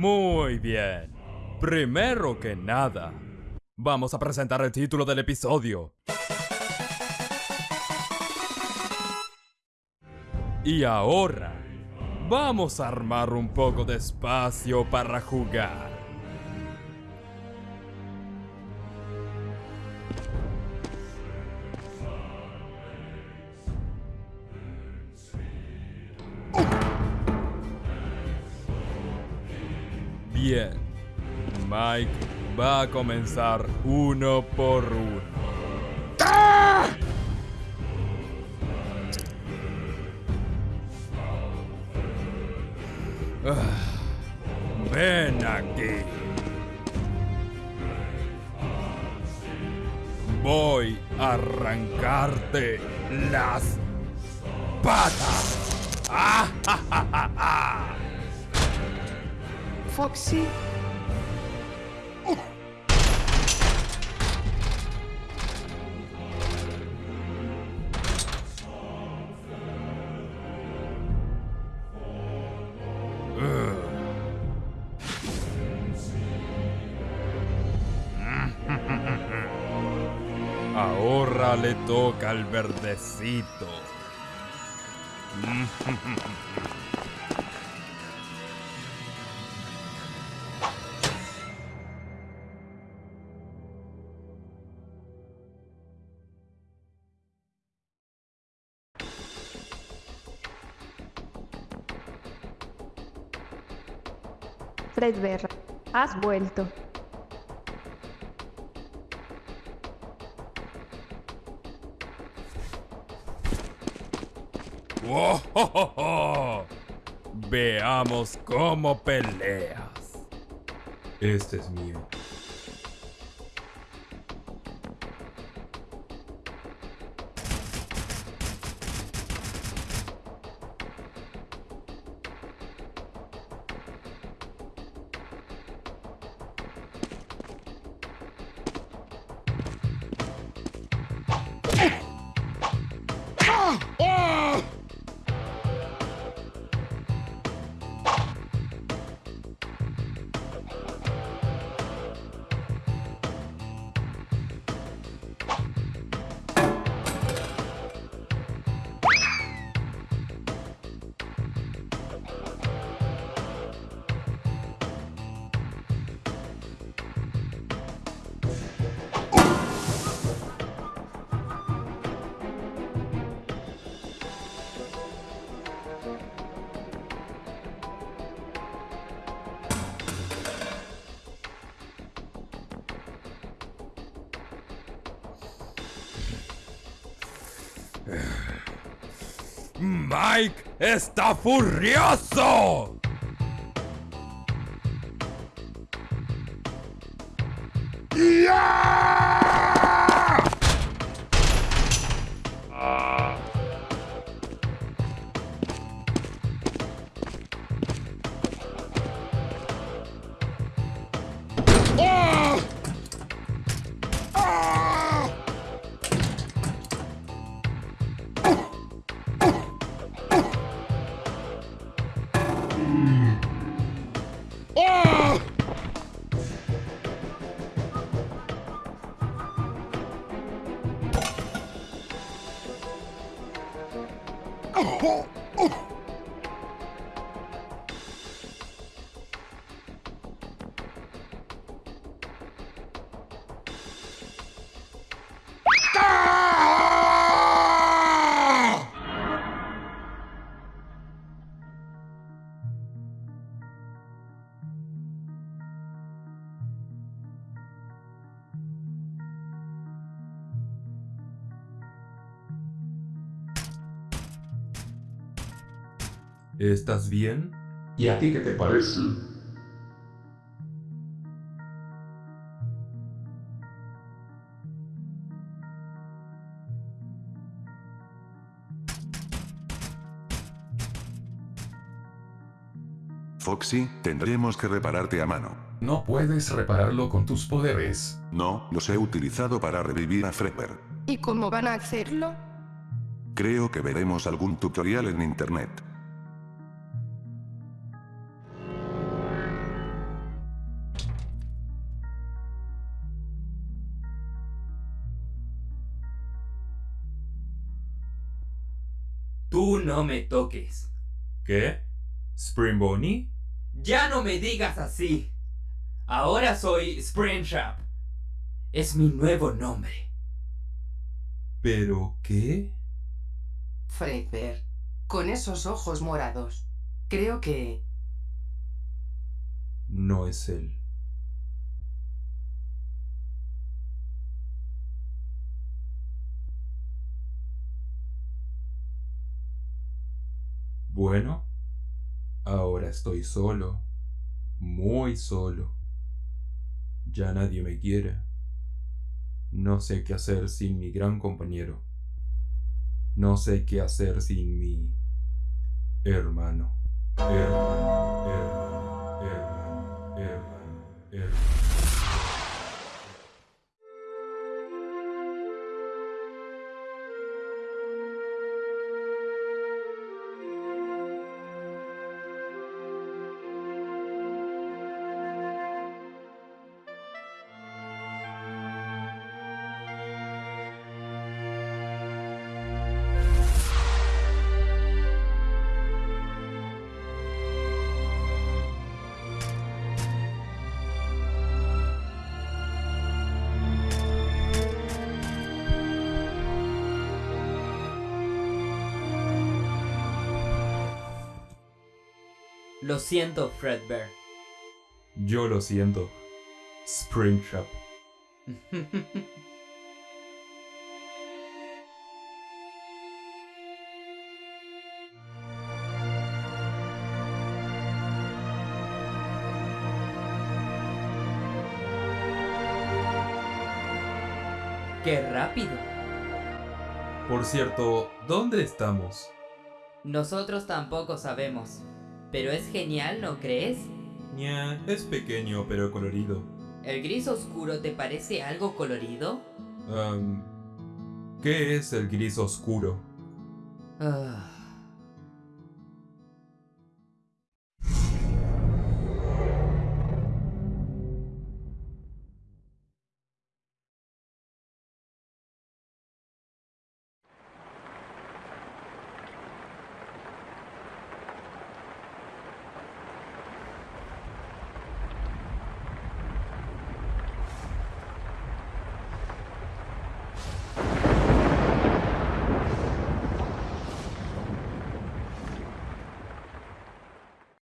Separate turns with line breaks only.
Muy bien. Primero que nada, vamos a presentar el título del episodio. Y ahora, vamos a armar un poco de espacio para jugar. Bien, Mike va a comenzar uno por uno. Ah, ven aquí. Voy a arrancarte las patas. ¡Ah,
Foxy.
Ahora le toca al verdecito.
Fred Berra. Has vuelto.
¡Oh, oh, oh, oh! Veamos cómo peleas.
Este es mío. Oh!
Mike está furioso. Oh!
¿Estás bien?
¿Y a ti qué te parece?
Foxy, tendremos que repararte a mano.
No puedes repararlo con tus poderes.
No, los he utilizado para revivir a Frepper.
¿Y cómo van a hacerlo?
Creo que veremos algún tutorial en internet.
No me toques.
¿Qué? ¿Spring Bonnie?
Ya no me digas así. Ahora soy Springtrap. Es mi nuevo nombre.
¿Pero qué?
Fredbear, con esos ojos morados. Creo que...
No es él. Bueno, ahora estoy solo, muy solo. Ya nadie me quiere. No sé qué hacer sin mi gran compañero. No sé qué hacer sin mi hermano. Hermano,
Lo siento, Fredbear.
Yo lo siento. Springtrap.
¡Qué rápido!
Por cierto, ¿dónde estamos?
Nosotros tampoco sabemos. Pero es genial, ¿no crees?
Ña, es pequeño pero colorido.
¿El gris oscuro te parece algo colorido?
Am, ¿Qué es el gris oscuro?
Ah,